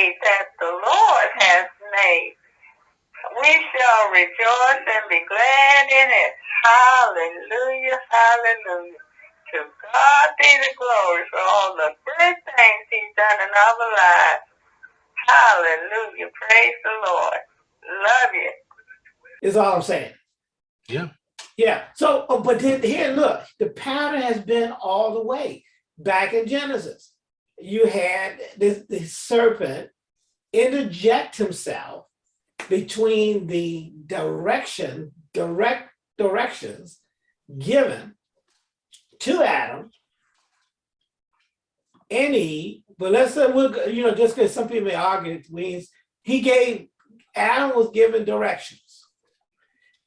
day that the Lord has made. We shall rejoice and be glad in it. Hallelujah, hallelujah. To God be the glory for all the good things he's done in our lives. Hallelujah. Praise the Lord. Love you. Is all I'm saying. Yeah. Yeah. So, oh, but then here, look, the pattern has been all the way back in Genesis. You had this, the serpent interject himself between the direction, direct directions given to Adam and Eve. But let's say we'll, you know, just because some people may argue it means he gave Adam was given directions.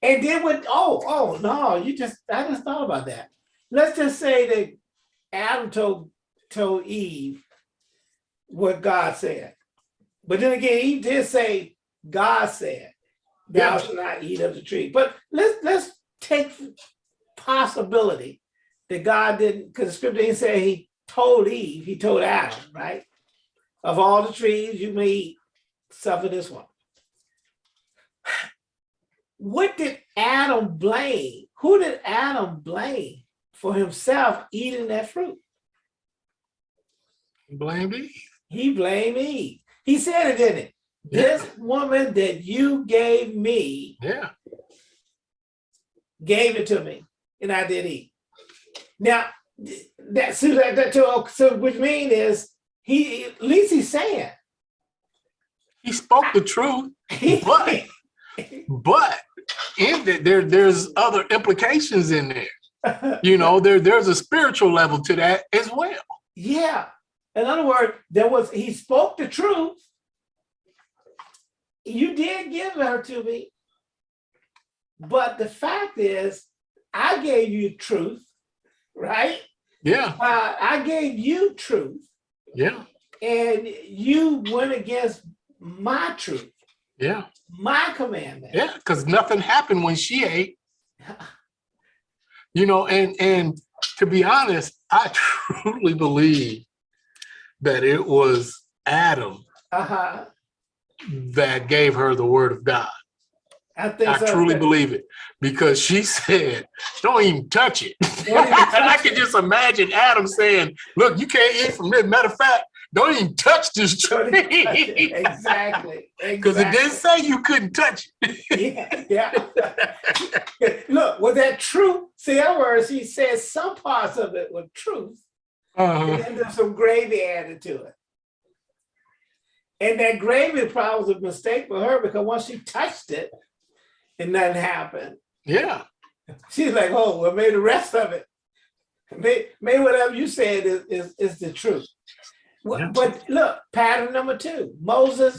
And then with, oh, oh, no, you just, I just thought about that. Let's just say that Adam told, told Eve what God said. But then again, he did say, God said, thou Yeah. shalt not eat of the tree. But let's, let's take possibility that God didn't, because the scripture didn't say he told Eve, he told Adam, right? Of all the trees you may eat, suffer this one what did Adam blame? Who did Adam blame for himself eating that fruit? Blamed Eve. He blamed me. He said it, didn't it? Yeah. This woman that you gave me, Yeah. gave it to me, and I did eat. Now, that so that, that so, so which mean is he at least he's saying He spoke the truth, but but in the, there there's other implications in there. You know, there there's a spiritual level to that as well. Yeah. In other words, there was, he spoke the truth. You did give her to me. But the fact is, I gave you truth, right? Yeah, Uh, I gave you truth yeah, and you went against my truth, yeah, my commandment. yeah. Because nothing happened when she ate. You know, and and to be honest, I truly believe that it was Adam Uh-huh. that gave her the word of God. I think I so. truly believe it because she said, don't even touch it. Even and I touch can just imagine Adam saying, look, you can't eat from this. Matter of fact, don't even touch this Don't touch it. tree. Exactly. Because it didn't say you couldn't touch Yeah, yeah. Look, was that true? See, in other words, he said some parts of it were truth, it. Uh-huh. and then there's some gravy added to it. And that gravy probably was a mistake for her because once she touched it and nothing happened, Yeah, she's like, oh, well, maybe the rest of it, maybe, maybe whatever you said is, is, is the truth. Yeah. But look, pattern number two, Moses,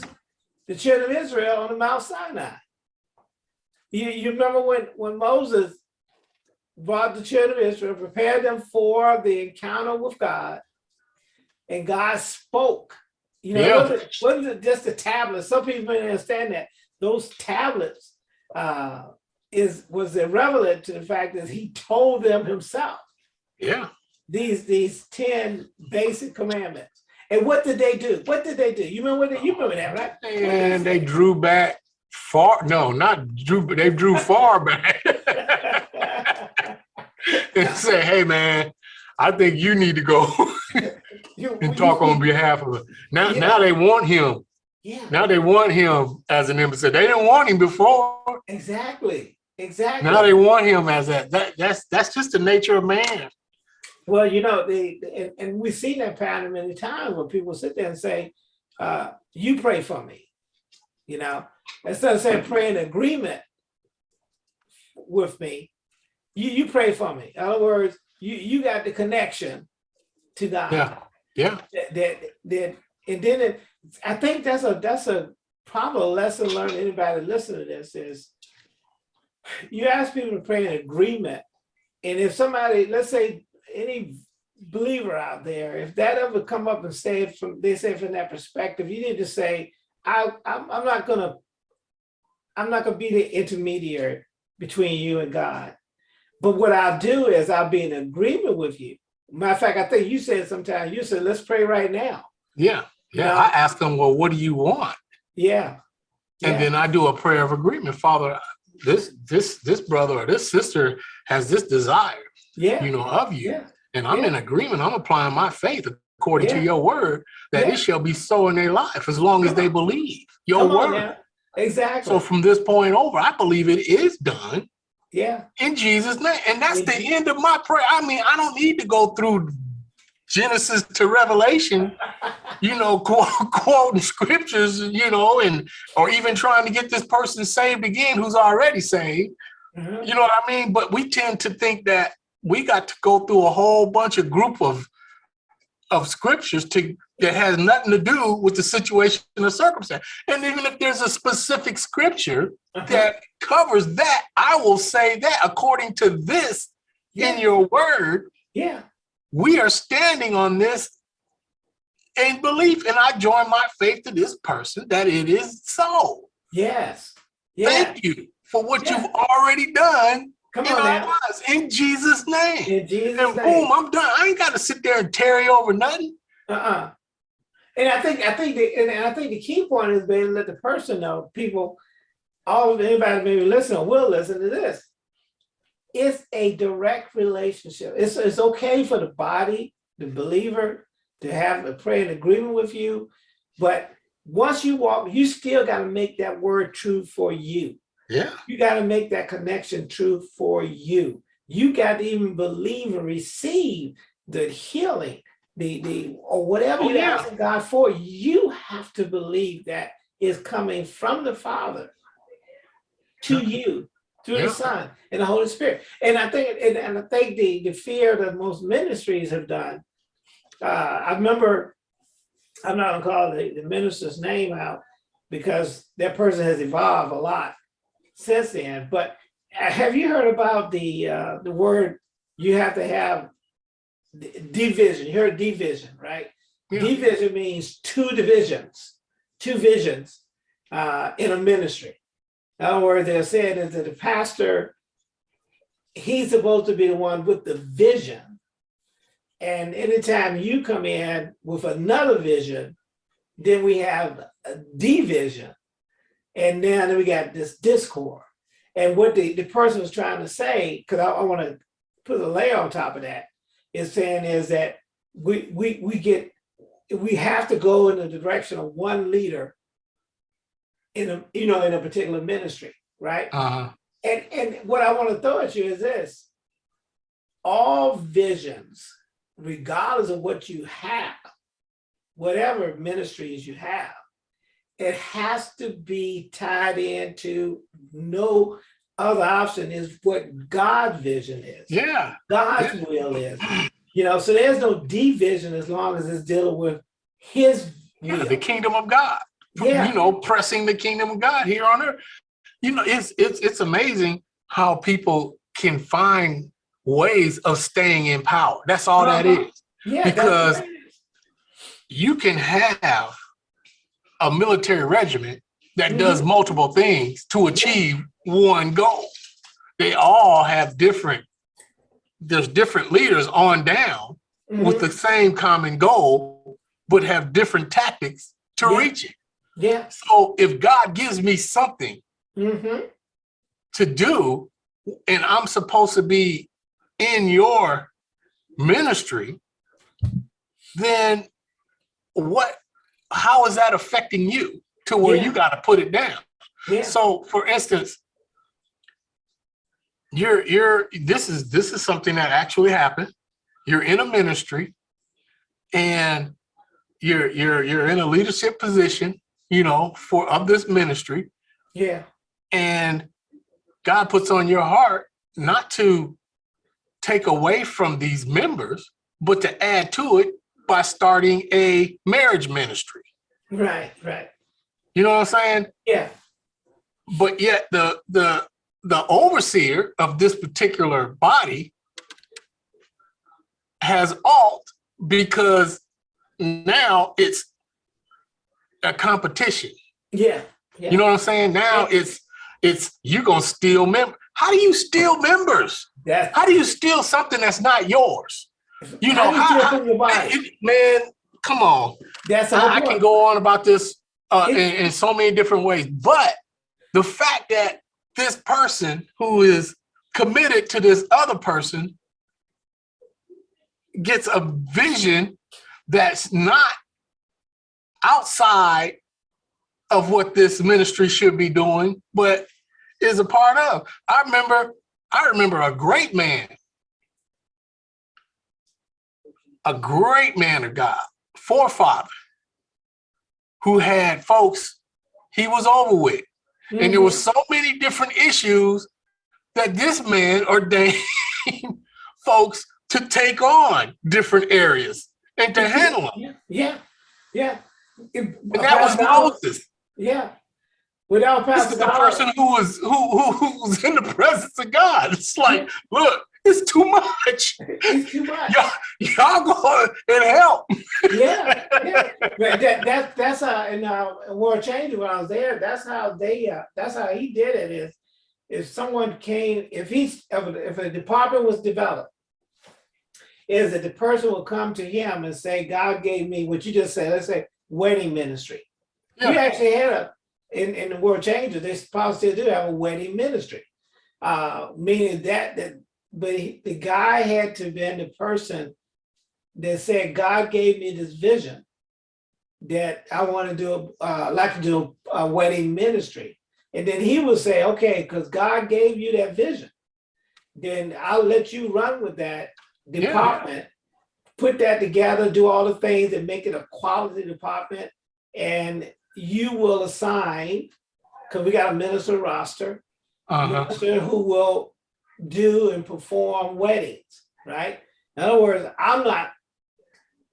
the children of Israel on the Mount Sinai. You, you remember when, when Moses brought the children of Israel, prepared them for the encounter with God, and God spoke. You know, Yeah. wasn't, wasn't just the tablets. Some people may understand that those tablets uh, is was irrelevant to the fact that he told them himself yeah. these these 10 basic commandments. And what did they do? What did they do? You remember what they, you remember that, right? And they say? drew back far. No, not drew, but they drew far back and say, hey, man, I think you need to go and talk on behalf of it. Now, Yeah. now they want him. Yeah, Now they want him as an embassy. They didn't want him before. exactly, exactly. Now they want him as that. That that's that's just the nature of man. Well, you know, they and, and we've seen that pattern many times where people sit there and say, uh, you pray for me. You know, instead of saying pray in agreement with me, you you pray for me. In other words, you you got the connection to God. Yeah. Yeah. that that that and then it, I think that's a that's a probably a lesson learned anybody listening to this is you ask people to pray in agreement and if somebody let's say any believer out there if that ever come up and say it from they say from that perspective you need to say I I'm, I'm not gonna I'm not gonna be the intermediary between you and God but what I'll do is I'll be in agreement with you Matter of fact, I think you said sometime, you said, let's pray right now. Yeah. Yeah, No. I ask them, well, what do you want? Yeah. And Yeah. then I do a prayer of agreement. Father, this this this brother or this sister has this desire, Yeah. you know, of you. Yeah. And I'm Yeah. in agreement. I'm applying my faith according to your word that it shall be so in their life as long as Come they believe your Come on word. Exactly. So from this point over, I believe it is done yeah. in Jesus' name. And that's the end of my prayer. I mean, I don't need to go through Genesis to Revelation, you know, quote, quoting scriptures, you know, and or even trying to get this person saved again who's already saved. Mhm. You know what I mean? But we tend to think that we got to go through a whole bunch of group of of scriptures to that has nothing to do with the situation or circumstance. And even if there's a specific scripture Uh-huh. that covers that, I will say that according to this in your word, Yeah. we are standing on this in belief. And I join my faith to this person that it is so. Yes. Yeah. Thank you for what Yeah. you've already done Come in on our lives in Jesus' name. In Jesus' And name. boom, I'm done. I ain't got to sit there and tarry over nothing. Uh-uh. And I think I think the and I think the key point is being let the person know, people, all of anybody maybe listen or will listen to this. It's a direct relationship. It's it's okay for the body, the believer, to have a prayer in agreement with you, but once you walk, you still got to make that word true for you. Yeah. You got to make that connection true for you. You got to even believe and receive the healing, the the or whatever Oh, you're yeah. asking God for. You have to believe that is coming from the Father to you through Yeah. the Son and the Holy Spirit. And I think and, and I think the the fear that most ministries have done. Uh, I remember I'm not gonna call the, the minister's name out because that person has evolved a lot since then. But uh, have you heard about the uh, the word you have to have division? You heard division, right? Yeah. Division means two divisions, two visions uh, in a ministry. In other words, they're saying is that the pastor, he's supposed to be the one with the vision. And anytime you come in with another vision, then we have a division. And then we got this discord. And what the, the person was trying to say, because I, I want to put a layer on top of that, is saying is that we we we get we have to go in the direction of one leader in a you know in a particular ministry, right? Uh-huh. And and what I want to throw at you is this: all visions, regardless of what you have, whatever ministries you have, it has to be tied into no other option is what God's vision is. Yeah. God's will is. You know, so there's no division as long as it's dealing with his Yeah. will. The kingdom of God. Yeah. You know, pressing the kingdom of God here on earth. You know, it's it's it's amazing how people can find ways of staying in power. That's all that Uh-huh. is. Yeah, because- you can have a military regiment that Mhm. does multiple things to achieve one goal. They all have different, there's different leaders on down with Mhm. the same common goal, but have different tactics to Yeah. reach it. Yeah. So if God gives me something mhm, to do, and I'm supposed to be in your ministry, then what, how is that affecting you to where Yeah. you got to put it down? Yeah. So for instance, you're, you're, this is, this is something that actually happened. You're in a ministry and you're, you're, you're in a leadership position, you know, for, of this ministry Yeah. and God puts on your heart not to take away from these members, but to add to it by starting a marriage ministry. Right. Right. You know what I'm saying? Yeah. But yet the the the overseer of this particular body has alt because now it's a competition. Yeah. Yeah. You know what I'm saying? Now it's it's you're gonna steal members. How do you steal members? That's How do you steal something that's not yours? You know, how do you how- feel how- from your body? It- man, come on. That's I, I can go on about this uh, in, in so many different ways, but the fact that this person who is committed to this other person gets a vision that's not outside of what this ministry should be doing, but is a part of. I remember, I remember a great man, a great man of God, forefather, who had folks he was over with. And there were mm-hmm. so many different issues that this man ordained folks to take on different areas and to handle them. Yeah, yeah, yeah. And that was Moses. Yeah. Without This is the person who was who, who was in the presence of God. It's like, look, it's too much. It's too much. Y'all, y'all go and help. yeah, yeah. that, that that's how in uh World Changing when I was there, that's how they uh that's how he did it is if someone came, if he's if a, department was developed, is that the person will come to him and say, God gave me what you just said, let's say wedding ministry. We Yeah. actually had a in, in the World Changers, they probably still do have a wedding ministry. Uh meaning that that but he- the guy had to been the person that said, God gave me this vision that I want to do, uh, like to do a wedding ministry. And then he would say, okay, because God gave you that vision, then I'll let you run with that Yeah. department, put that together, do all the things and make it a quality department. And you will assign, because we got a minister roster, Uh-huh. minister who will do and perform weddings, right? In other words, I'm not,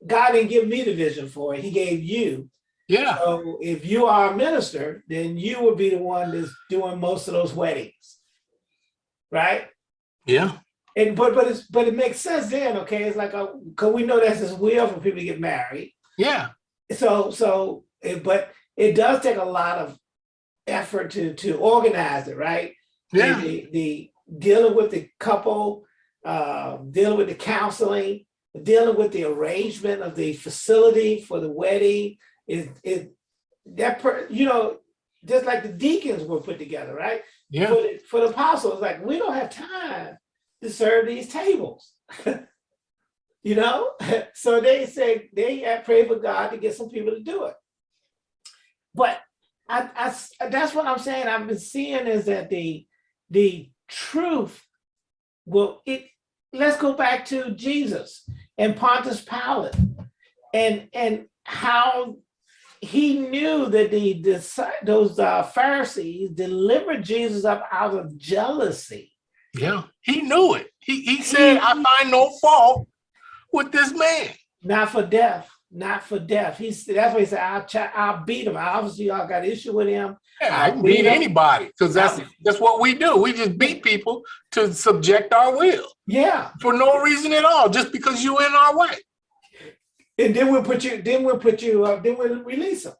God didn't give me the vision for it, he gave you. Yeah. So if you are a minister, then you will be the one that's doing most of those weddings. Right? Yeah. And but but it's but it makes sense then, okay? It's like a because we know that's his will for people to get married. Yeah. So so it, but it does take a lot of effort to to organize it, right? Yeah. the, the dealing with the couple, uh, dealing with the counseling, dealing with the arrangement of the facility for the wedding is is that per, you know just like the deacons were put together, right? Yeah. For the, for the apostles, like we don't have time to serve these tables. you know, so they said they had prayed for God to get some people to do it. But I, I that's what I'm saying. I've been seeing is that the the truth will it let's go back to Jesus and Pontius Pilate and and how he knew that the, those uh, Pharisees delivered Jesus up out of jealousy. Yeah. He knew it. He he said, I find no fault with this man. not for death, not for death. He's that's what he said. I'll I'll beat him. Obviously, y'all got issue with him. Yeah, I can We beat anybody because that's that's what we do. We just beat people to subject our will Yeah, for no reason at all, just because you in our way. and then we'll put you. Then we'll put you. Uh, then we'll release him,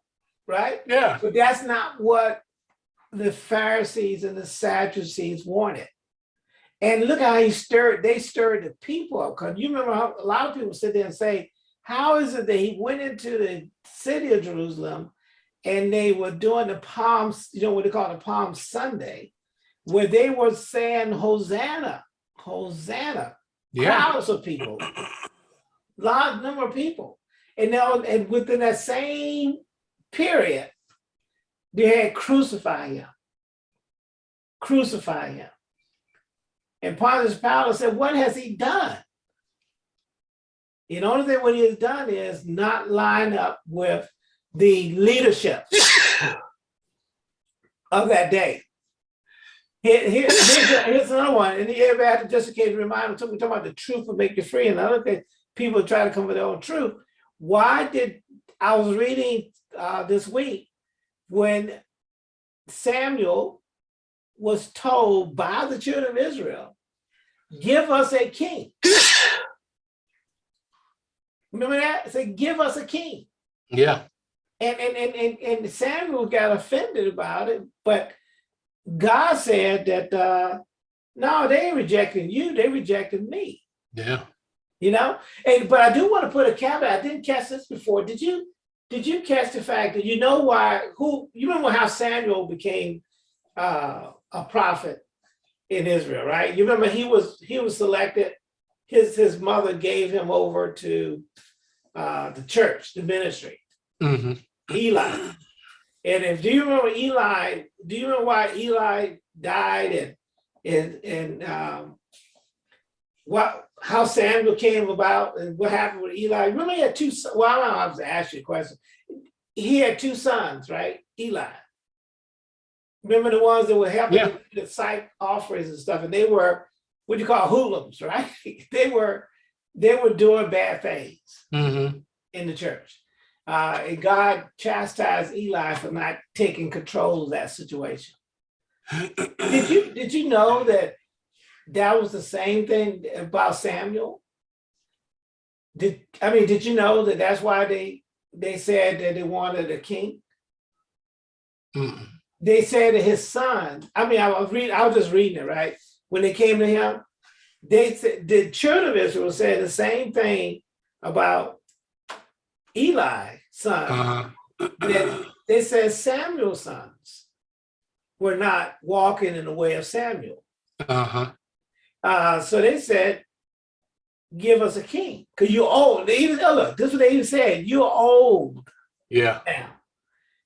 right? Yeah. But that's not what the Pharisees and the Sadducees wanted. And look how he stirred, they stirred the people up. Because you remember how a lot of people sit there and say, how is it that he went into the city of Jerusalem and they were doing the Palms, you know what they call the Palm Sunday, where they were saying Hosanna, Hosanna, Yeah. crowds of people, large number of people. And now, and within that same period, they had crucified him. Crucify him. And Pontius Pilate said, what has he done? The only thing what he has done is not line up with the leadership of that day. Here, here- here's, here's another one, and everybody had to just in case remind them, we're talking about the truth will make you free, and the other thing, people try to come with their own truth. Why did, I was reading uh, this week, when Samuel was told by the children of Israel, give us a king. Remember that? Say, give us a king. Yeah. And, and, and, and, and Samuel got offended about it, but God said that, uh, no, they ain't rejecting you, they rejected me. Yeah. You know, and but I do want to put a caveat. I didn't catch this before. Did you? Did you catch the fact that you know why? Who you remember how Samuel became uh, a prophet in Israel, right? You remember he was he was selected. His his mother gave him over to uh, the church, the ministry. Mhm. Eli. And if do you remember Eli, do you remember why Eli died and and and um what how Samuel came about and what happened with Eli? Remember he had two sons. Well, I don't know, I was asking you a question. He had two sons, right? Eli. Remember the ones that were helping Yeah. with the psych offerings and stuff, and they were what you call hoodlums, right? They were they were doing bad things Mhm. in the church. Uh, and God chastised Eli for not taking control of that situation. Did you did you know that that was the same thing about Samuel? Did I mean did you know that that's why they they said that they wanted a king? Mm. They said that his son. I mean, I was reading. I was just reading it right when they came to him. They said the children of Israel said the same thing about Eli, son. Uh-huh. that they said Samuel's sons were not walking in the way of Samuel. Uh-huh. Uh, so they said, give us a king, because you're old. They even, oh, look, this is what they even said, you're old Yeah. now,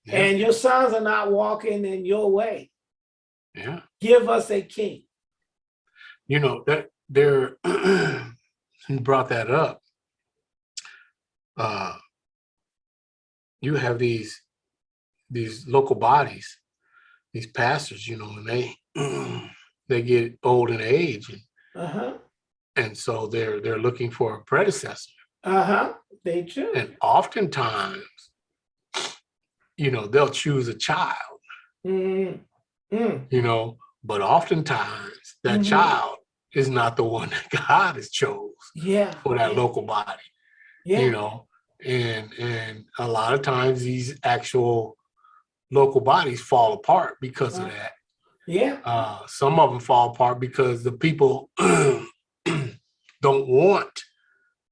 Yeah. and your sons are not walking in your way. Yeah. Give us a king. You know, that there you brought that up. Uh you have these these local bodies, these pastors, you know, and they they get old in age and, Uh-huh, and so they're they're looking for a predecessor. uh-huh, they true. And oftentimes, you know, they'll choose a child, Mm, mm, you know, but oftentimes that Mhm. child is not the one that God has chose yeah. for that yeah, local body, Yeah, you know, and and a lot of times these actual local bodies fall apart because of that. yeah, Uh, some of them fall apart because the people don't want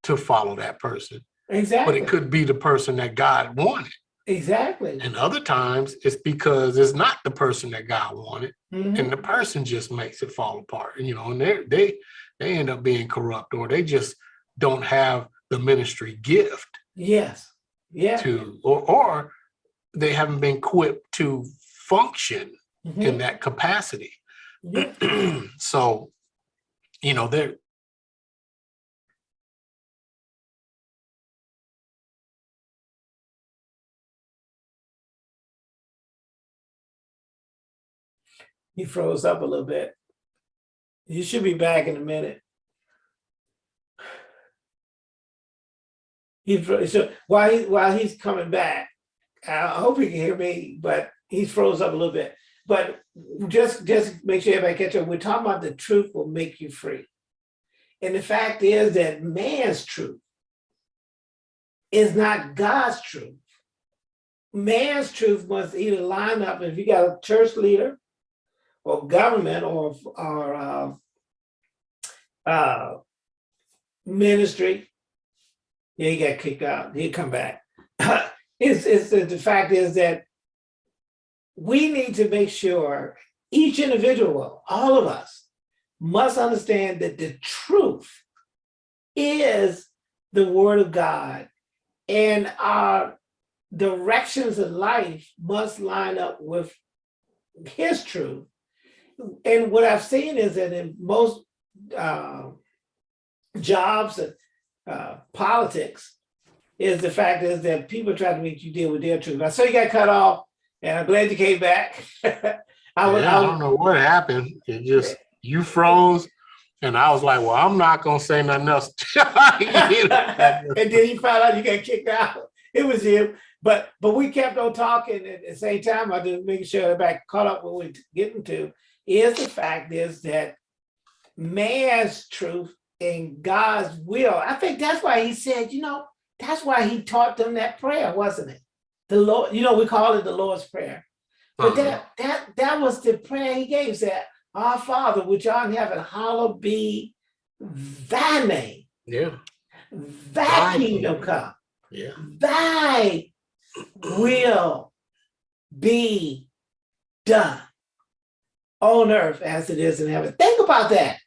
to follow that person, Exactly. but it could be the person that God wanted. Exactly. And other times it's because it's not the person that God wanted, Mhm. and the person just makes it fall apart. And you know, and they they they end up being corrupt, or they just don't have the ministry gift Yes, yeah. to, or or they haven't been equipped to function mhm, in that capacity. yeah. so, you know, they're He froze up a little bit. He should be back in a minute. He so while he while he's coming back, I hope he can hear me, but he's froze up a little bit. But just just make sure everybody catch up. We're talking about the truth will make you free. And the fact is that man's truth is not God's truth. Man's truth must either line up, if you got a church leader or government or, or uh, uh, ministry, yeah, he got kicked out. He'd come back. it's, it's the, the fact is that we need to make sure each individual, all of us, must understand that the truth is the word of God and our directions in life must line up with his truth. And what I've seen is that in most uh, jobs and uh, politics, is the fact is that people try to make you deal with their truth. I saw you got cut off, and I'm glad you came back. I was, yeah, I I don't know what happened. It just you froze, and I was like, "Well, I'm not gonna say nothing else." And then you found out you got kicked out. It was you. But but we kept on talking at the same time. I just making sure everybody caught up what we're getting to. Is the fact is that man's truth and God's will. I think that's why he said, you know, that's why he taught them that prayer, wasn't it? The Lord, you know, we call it the Lord's Prayer. But Uh-huh. that that that was the prayer he gave. Said, Our Father, which art in heaven, hallowed be thy name. yeah, Thy Thy kingdom. come. Yeah. Thy will be done on earth as it is in heaven. Think about that.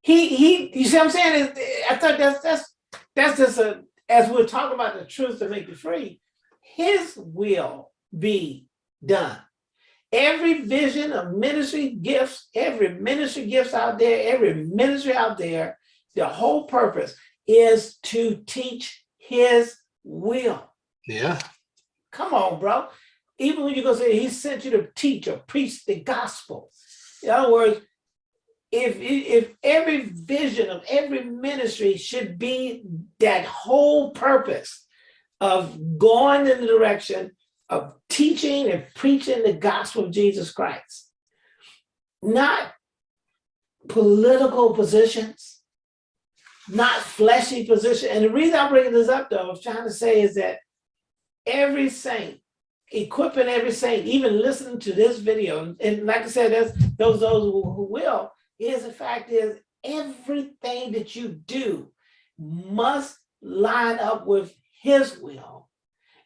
He he. You see what I'm saying? I thought that's that's that's just a as we're talking about the truth to make you free. His will be done. Every vision of ministry gifts, every ministry gifts out there, every ministry out there, the whole purpose is to teach his will. Yeah. Come on, bro. Even when you go say he sent you to teach or preach the gospel. In other words, if if every vision of every ministry should be that whole purpose of going in the direction of teaching and preaching the gospel of Jesus Christ, not political positions, not fleshy position. And the reason I'm bringing this up, though, I was trying to say is that every saint, equipping every saint, even listening to this video, and like I said, there's those those who, who will, is the fact is everything that you do must line up with his will.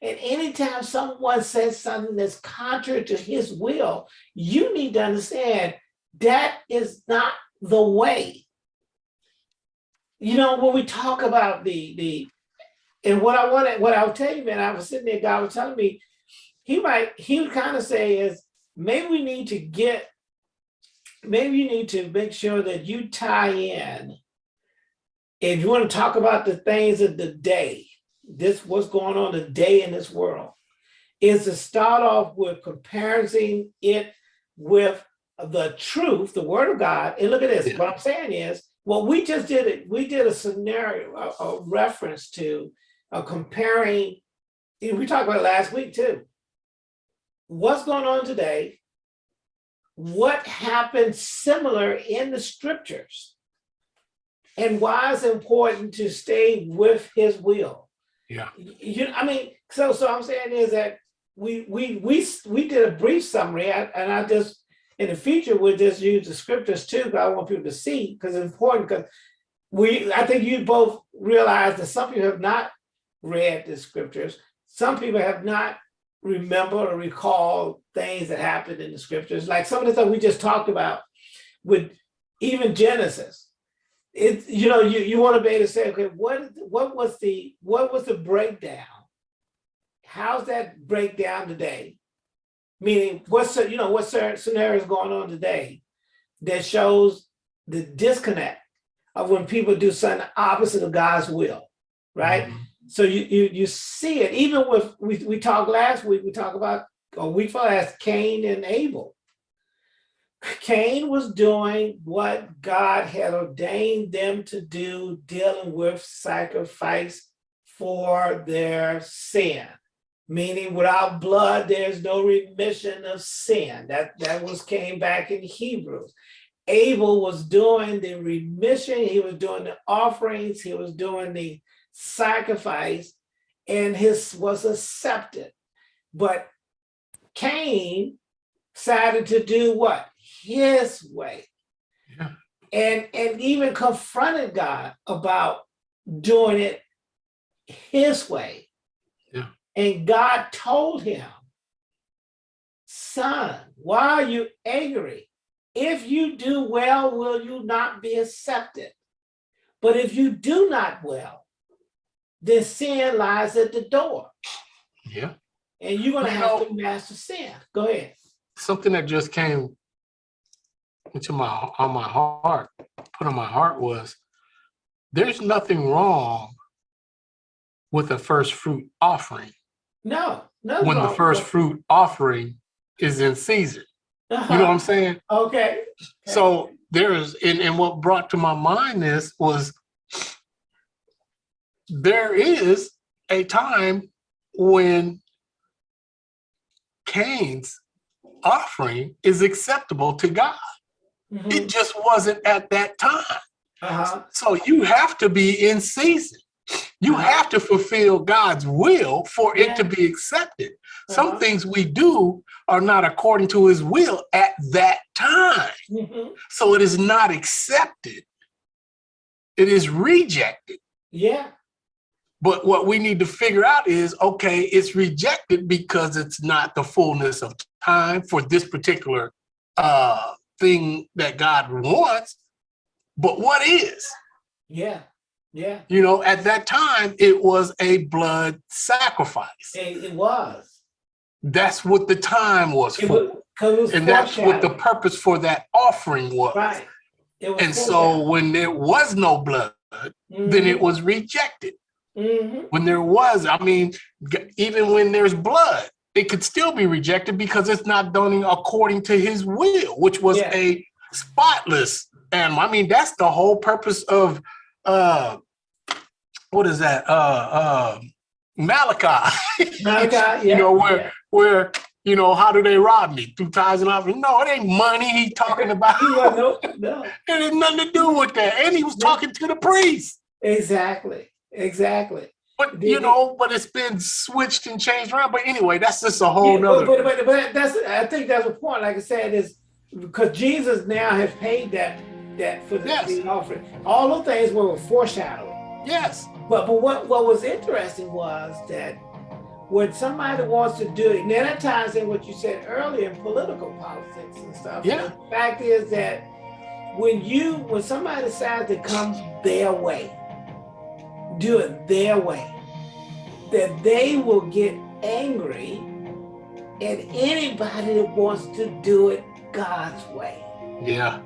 And anytime someone says something that's contrary to his will, you need to understand that is not the way. You know, when we talk about the the and what I wanted, what I would tell you, man, I was sitting there, God was telling me, he might, he would kind of say is, maybe we need to get, maybe you need to make sure that you tie in. If you want to talk about the things of the day, this what's going on today in this world, is to start off with comparing it with the truth, the word of God. And look at this, Yeah. what I'm saying is, well, we just did it, we did a scenario, a, a reference to uh, comparing, and we talked about it last week too. What's going on today? What happened similar in the scriptures? And why it's important to stay with his will? Yeah. You, I mean, so so I'm saying is that we we we we did a brief summary, and I just in the future we'll just use the scriptures too, because I want people to see because it's important. Because we, I think you both realize that some people have not read the scriptures. Some people have not remembered or recall things that happened in the scriptures, like some of the stuff we just talked about with even Genesis. It, you know, you, you want to be able to say, okay, what what was the what was the breakdown? How's that breakdown today? Meaning, what's you know what scenario is going on today that shows the disconnect of when people do something opposite of God's will, right? Mhm. So you you you see it even with we we talked last week. We talked about a week before last Cain and Abel. Cain was doing what God had ordained them to do, dealing with sacrifice for their sin. Meaning, without blood, there's no remission of sin. That that was came back in Hebrews. Abel was doing the remission. He was doing the offerings. He was doing the sacrifice and his was accepted. But Cain decided to do what? His way. Yeah. And, and even confronted God about doing it his way. Yeah. And God told him, son, why are you angry? If you do well, will you not be accepted? But if you do not well, then sin lies at the door Yeah. and you're gonna have know- to master sin. Go ahead. Something that just came into my on my heart, put on my heart was there's nothing wrong with a first fruit offering No, no. when the first fruit offering is in season. You know uh-huh. what I'm saying? Okay. So there's, and, and what brought to my mind this was there is a time when Cain's offering is acceptable to God. Mhm. It just wasn't at that time. Uh-huh. So you have to be in season. You Uh-huh. have to fulfill God's will for it to be accepted. Some Uh-huh. things we do are not according to his will at that time. Mhm. So it is not accepted. It is rejected. Yeah. But what we need to figure out is, okay, it's rejected because it's not the fullness of time for this particular uh, thing that God wants. But what is? Yeah, yeah, You know, at that time, it was a blood sacrifice. it, it was. That's what the time was It for. was, And that's what the purpose for that offering was. Right. Was And so when there was no blood, then it was rejected. Hmm When there was, I mean, even when there's blood, it could still be rejected because it's not done according to his will, which was Yeah. a spotless animal. I mean, that's the whole purpose of uh what is that? Uh uh Malachi. Malachi, you know, where yeah. where you know, how do they rob me? Through tithes and offerings? No, it ain't money he talking about. No, no, It had nothing to do with that. And he was talking to the priest. exactly, exactly. But you know, but it's been switched and changed around. But anyway, that's just a whole Yeah, nother. but, but, but, that's, I think that's the point, like I said, is because Jesus now has paid that, that for the, Yes. the offering. All those things were foreshadowing. yes. But but what what was interesting was that when somebody wants to do it, now that ties in what you said earlier in political politics and stuff. Yeah. The fact is that when you when somebody decides to come their way, do it their way, that they will get angry at anybody that wants to do it God's way. Yeah.